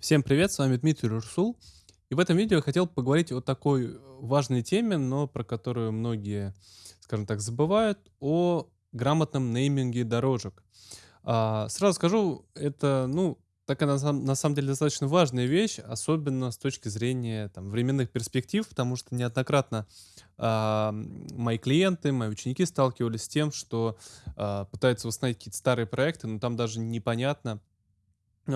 Всем привет, с вами Дмитрий Рурсул. И в этом видео я хотел поговорить о такой важной теме, но про которую многие, скажем так, забывают, о грамотном нейминге дорожек. А, сразу скажу, это, ну, такая на на самом деле достаточно важная вещь, особенно с точки зрения там, временных перспектив, потому что неоднократно а, мои клиенты, мои ученики сталкивались с тем, что а, пытаются восстановить какие-то старые проекты, но там даже непонятно,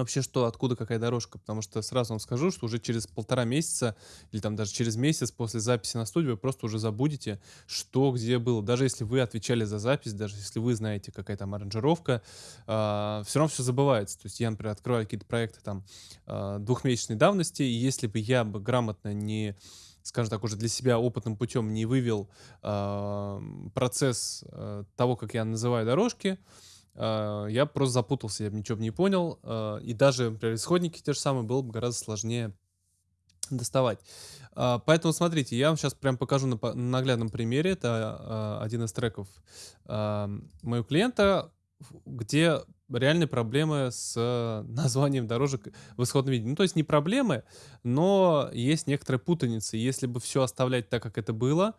вообще, что, откуда, какая дорожка? Потому что сразу вам скажу, что уже через полтора месяца или там даже через месяц после записи на студию вы просто уже забудете, что где было. Даже если вы отвечали за запись, даже если вы знаете, какая там аранжировка, э, все равно все забывается. То есть я, например, открываю какие-то проекты там э, двухмесячной давности, и если бы я бы грамотно не скажем так, уже для себя опытным путем не вывел э, процесс э, того, как я называю дорожки, а, я просто запутался, я ничего не понял. а, И даже, например, исходники те же самые было бы гораздо сложнее доставать. А, Поэтому смотрите, я вам сейчас прям покажу на наглядном примере. Это а, один из треков а, моего клиента, где реальные проблемы с названием дорожек в исходном виде. Ну, то есть не проблемы, но есть некоторая путаница. Если бы все оставлять так, как это было,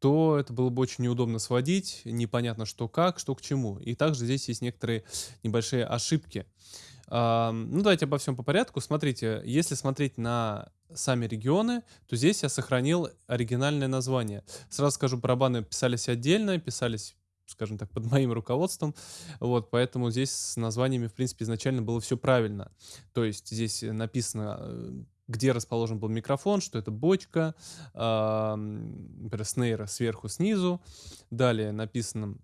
то это было бы очень неудобно сводить, непонятно что как, что к чему. И также здесь есть некоторые небольшие ошибки. Ну, давайте обо всем по порядку. Смотрите, если смотреть на сами регионы, то здесь я сохранил оригинальное название. Сразу скажу, барабаны писались отдельно, писались скажем так, под моим руководством, вот, поэтому здесь с названиями, в принципе, изначально было все правильно. То есть здесь написано, э, где расположен был микрофон, что это бочка, ам, например, снейра сверху, снизу. Далее написано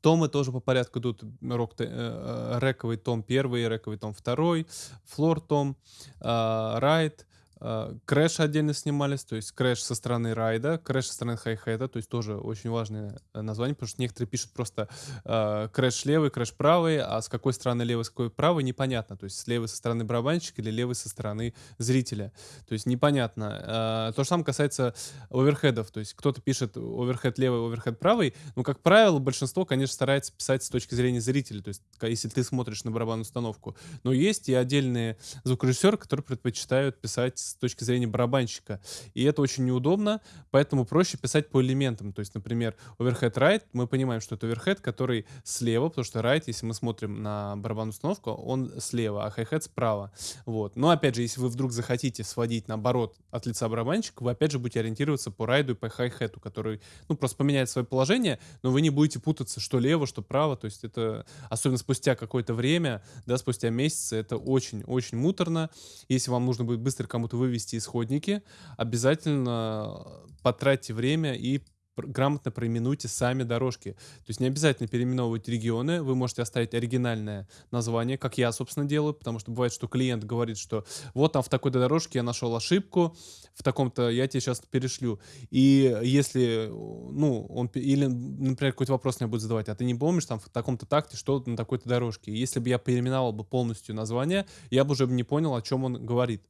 Томы тоже по порядку идут. Рэк, э, э, рековый том первый, рековый том второй, floor том, а, ride, а, crash отдельно снимались, то есть crash со стороны райда, crash со стороны хай-хета, то есть тоже очень важное э, название, потому что некоторые пишут просто а, crash левый, crash правый, а с какой стороны левый, с какой правый, непонятно. То есть с левой со стороны барабанщика или левый со стороны зрителя. То есть непонятно. А, То же самое касается оверхедов. То есть кто-то пишет оверхед левый, оверхед правый, ну, как правило, большинство, конечно, старается писать с точки зрения зрителя, то есть если ты смотришь на барабанную установку. Но есть и отдельные звукорежиссеры, которые предпочитают писать с точки зрения барабанщика. И это очень неудобно, поэтому проще писать по элементам. То есть, например, overhead right, мы понимаем, что это overhead, который слева, потому что right, если мы смотрим на барабанную установку, он слева, а hi-hat справа. Вот. Но опять же, если вы вдруг захотите сводить наоборот от лица барабанщика, вы опять же будете ориентироваться по райду и по хай-хету, который, ну, просто поменяет свое положение, но вы не будете путаться, что лево, что право. То есть это, особенно спустя какое-то время, да, спустя месяцы, это очень-очень муторно. Если вам нужно будет быстро кому-то вывести исходники, обязательно потратьте время и грамотно проименуйте сами дорожки. То есть не обязательно переименовывать регионы, вы можете оставить оригинальное название, как я, собственно, делаю, потому что бывает, что клиент говорит, что вот там в такой-то дорожке я нашел ошибку, в таком-то я тебе сейчас перешлю. И если, ну, он, или, например, какой-то вопрос мне будет задавать, а ты не помнишь там в таком-то такте, что на такой-то дорожке? Если бы я переименовал бы полностью название, я бы уже не понял, о чем он говорит.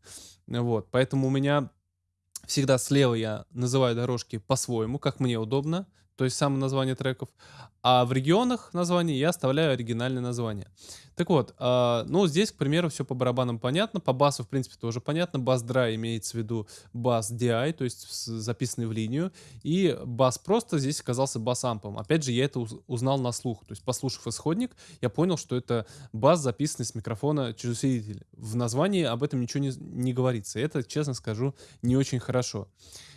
Вот, поэтому у меня Всегда слева я называю дорожки по-своему, как мне удобно, то есть само название треков, а в регионах названий я оставляю оригинальное название. Так вот, а, ну здесь, к примеру, все по барабанам понятно, по басу, в принципе, тоже понятно. Бас драй имеется в виду бас DI, то есть записанный в линию, и бас просто здесь оказался бас-ампом. Опять же, я это уз- узнал на слух, то есть послушав исходник, я понял, что это бас, записанный с микрофона через усилитель. В названии об этом ничего не, не говорится. Это, честно скажу, не очень хорошо.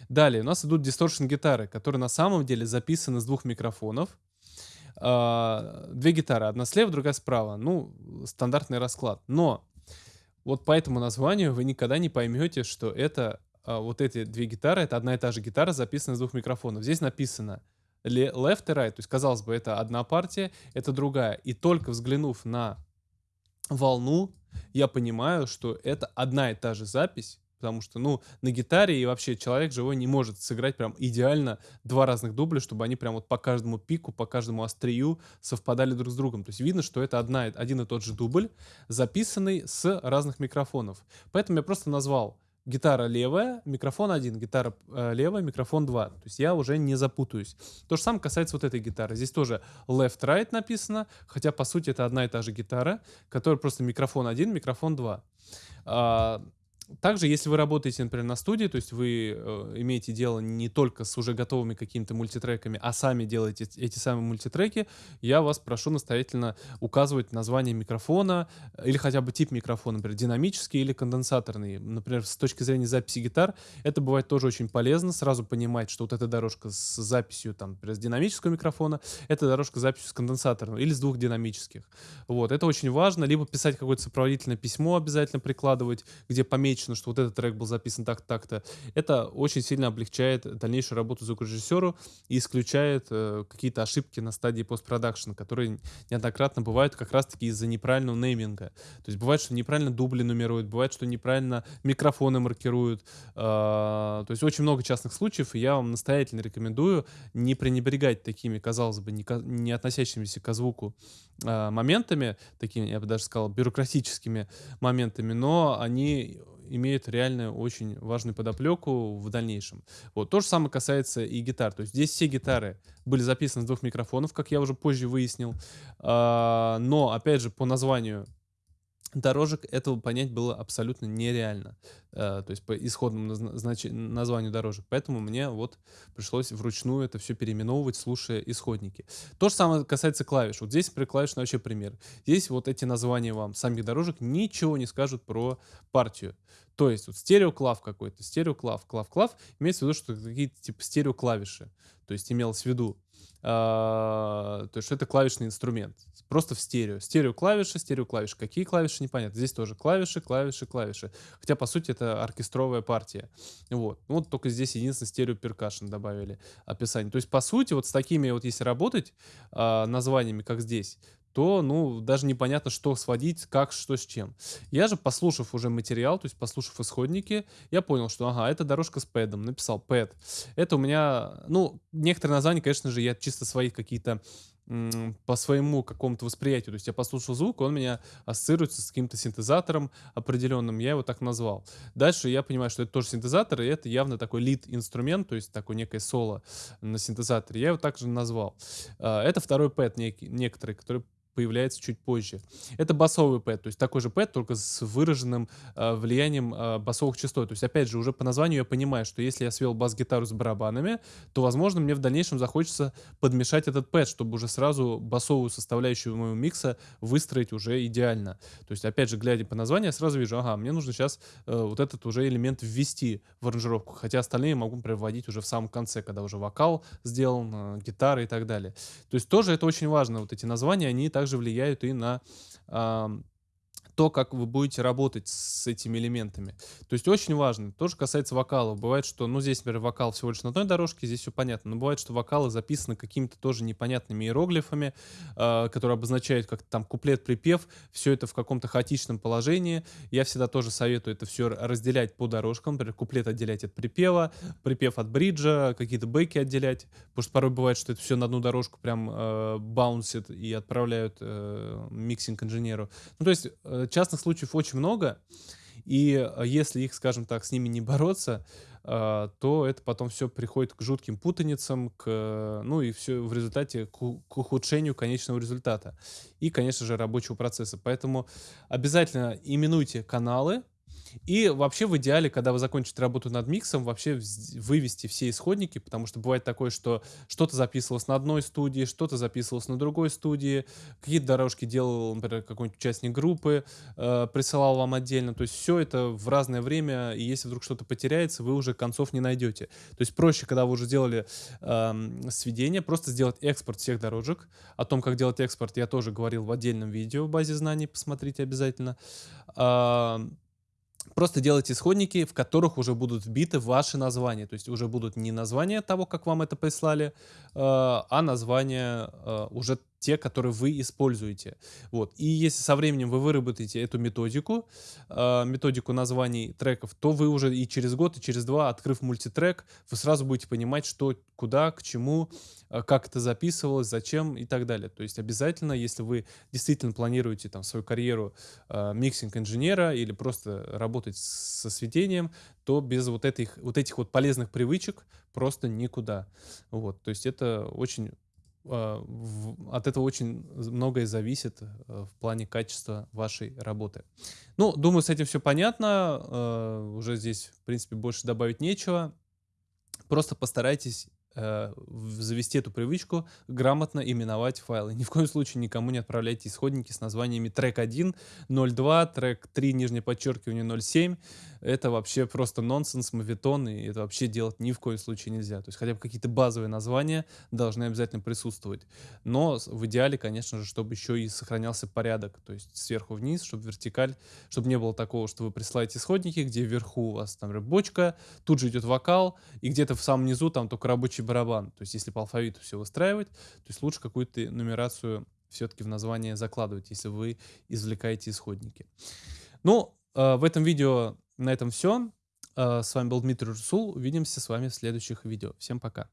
Далее, у нас идут дисторшн-гитары, которые на самом деле записаны с двух микрофонов. А, Две гитары, одна слева, другая справа. Ну, стандартный расклад. Но вот по этому названию вы никогда не поймете, что это а, вот эти две гитары, это одна и та же гитара, записанная с двух микрофонов. Здесь написано left и right, то есть, казалось бы, это одна партия, это другая. И только взглянув на волну, я понимаю, что это одна и та же запись, потому что, ну, на гитаре и вообще человек живой не может сыграть прям идеально два разных дубля, чтобы они прям вот по каждому пику, по каждому острию совпадали друг с другом. То есть видно, что это одна, один и тот же дубль, записанный с разных микрофонов. Поэтому я просто назвал гитара левая, микрофон один, гитара э, левая, микрофон два. То есть я уже не запутаюсь. То же самое касается вот этой гитары. Здесь тоже left-right написано, хотя по сути это одна и та же гитара, которая просто микрофон один, микрофон два. А, также, если вы работаете, например, на студии, то есть вы э, имеете дело не только с уже готовыми какими-то мультитреками, а сами делаете эти самые мультитреки, я вас прошу настоятельно указывать название микрофона или хотя бы тип микрофона, например, динамический или конденсаторный. Например, с точки зрения записи гитар, это бывает тоже очень полезно, сразу понимать, что вот эта дорожка с записью, там, например, с динамического микрофона, это дорожка с записью с конденсаторного или с двух динамических. Вот, это очень важно, либо писать какое-то сопроводительное письмо обязательно прикладывать, где помечено отмечено, что вот этот трек был записан так-так-то. Это очень сильно облегчает дальнейшую работу звукорежиссеру и исключает э, какие-то ошибки на стадии постпродакшн, которые неоднократно бывают как раз-таки из-за неправильного нейминга. То есть бывает, что неправильно дубли нумеруют, бывает, что неправильно микрофоны маркируют. Э, то есть очень много частных случаев, и я вам настоятельно рекомендую не пренебрегать такими, казалось бы, не, не относящимися к звуку э, моментами, такими, я бы даже сказал, бюрократическими моментами, но они имеют реально очень важную подоплеку в дальнейшем. Вот. То же самое касается и гитар. То есть здесь все гитары были записаны с двух микрофонов, как я уже позже выяснил. А, но, опять же, по названию дорожек этого понять было абсолютно нереально. Э, то есть по исходному назнач... названию дорожек. Поэтому мне вот пришлось вручную это все переименовывать, слушая исходники. То же самое касается клавиш. Вот здесь, при клавишный вообще пример. Здесь вот эти названия вам самих дорожек ничего не скажут про партию. То есть вот стереоклав какой-то, стереоклав, клав, клав, имеется в виду, что какие-то типа стереоклавиши. То есть имелось в виду. А, то есть это клавишный инструмент. Просто в стерео. Стерео клавиши, стерео клавиши. Какие клавиши, непонятно. Здесь тоже клавиши, клавиши, клавиши. Хотя, по сути, это оркестровая партия. Вот. Ну, вот только здесь единственное стерео перкашн добавили описание. То есть, по сути, вот с такими вот если работать а, названиями, как здесь, то, ну, даже непонятно, что сводить, как, что с чем. Я же, послушав уже материал, то есть послушав исходники, я понял, что, ага, это дорожка с пэдом, написал пэд. Это у меня, ну, некоторые названия, конечно же, я чисто свои какие-то по своему какому-то восприятию. То есть я послушал звук, он меня ассоциируется с каким-то синтезатором определенным, я его так назвал. Дальше я понимаю, что это тоже синтезатор, и это явно такой лид-инструмент, то есть такое некое соло на синтезаторе. Я его также назвал. А, это второй пэд некий, некоторый, который появляется чуть позже. Это басовый пэд, то есть такой же пэд, только с выраженным э, влиянием э, басовых частот. То есть, опять же, уже по названию я понимаю, что если я свел бас-гитару с барабанами, то, возможно, мне в дальнейшем захочется подмешать этот пэд, чтобы уже сразу басовую составляющую моего микса выстроить уже идеально. То есть, опять же, глядя по названию, я сразу вижу, ага, мне нужно сейчас э, вот этот уже элемент ввести в аранжировку, хотя остальные могу проводить уже в самом конце, когда уже вокал сделан, э, гитара и так далее. То есть тоже это очень важно, вот эти названия, они также также влияют и на то, как вы будете работать с этими элементами. То есть очень важно. Тоже касается вокалов. Бывает, что, ну, здесь, например, вокал всего лишь на одной дорожке, здесь все понятно. Но бывает, что вокалы записаны какими-то тоже непонятными иероглифами, э, которые обозначают как там куплет-припев. Все это в каком-то хаотичном положении. Я всегда тоже советую это все разделять по дорожкам. Например, куплет отделять от припева, припев от бриджа, какие-то бэки отделять. Потому что порой бывает, что это все на одну дорожку прям э, баунсит и отправляют э, миксинг-инженеру. Ну, то есть э, частных случаев очень много, и э, если их, скажем так, с ними не бороться, э, то это потом все приходит к жутким путаницам, к, ну и все в результате к, к ухудшению конечного результата и, конечно же, рабочего процесса. Поэтому обязательно именуйте каналы, и вообще в идеале, когда вы закончите работу над миксом, вообще вывести все исходники, потому что бывает такое, что что-то записывалось на одной студии, что-то записывалось на другой студии, какие-то дорожки делал, например, какой-нибудь участник группы, э, присылал вам отдельно. То есть все это в разное время, и если вдруг что-то потеряется, вы уже концов не найдете. То есть проще, когда вы уже сделали э, сведение, просто сделать экспорт всех дорожек. О том, как делать экспорт, я тоже говорил в отдельном видео в базе знаний, посмотрите обязательно. Э, Просто делайте исходники, в которых уже будут вбиты ваши названия. То есть уже будут не названия того, как вам это прислали, э, а названия э, уже те, которые вы используете. Вот. И если со временем вы выработаете эту методику, э, методику названий треков, то вы уже и через год, и через два, открыв мультитрек, вы сразу будете понимать, что, куда, к чему, э, как это записывалось, зачем и так далее. То есть обязательно, если вы действительно планируете там свою карьеру э, миксинг-инженера или просто работать со сведением, то без вот этих, вот этих вот полезных привычек просто никуда. Вот. То есть это очень а, от этого очень многое зависит э, в плане качества вашей работы. Ну, думаю, с этим все понятно. Э, уже здесь, в принципе, больше добавить нечего. Просто постарайтесь э, завести эту привычку, грамотно именовать файлы. Ни в коем случае никому не отправляйте исходники с названиями трек 1, 02, трек 3, нижнее подчеркивание 07. Это вообще просто нонсенс, мавитон, и это вообще делать ни в коем случае нельзя. То есть хотя бы какие-то базовые названия должны обязательно присутствовать. Но в идеале, конечно же, чтобы еще и сохранялся порядок, то есть сверху вниз, чтобы вертикаль, чтобы не было такого, что вы присылаете исходники, где вверху у вас там бочка, тут же идет вокал, и где-то в самом низу там только рабочий барабан. То есть если по алфавиту все выстраивать, то есть лучше какую-то нумерацию все-таки в название закладывать, если вы извлекаете исходники. Ну, э, в этом видео на этом все. Э, с вами был Дмитрий Русул. Увидимся с вами в следующих видео. Всем пока.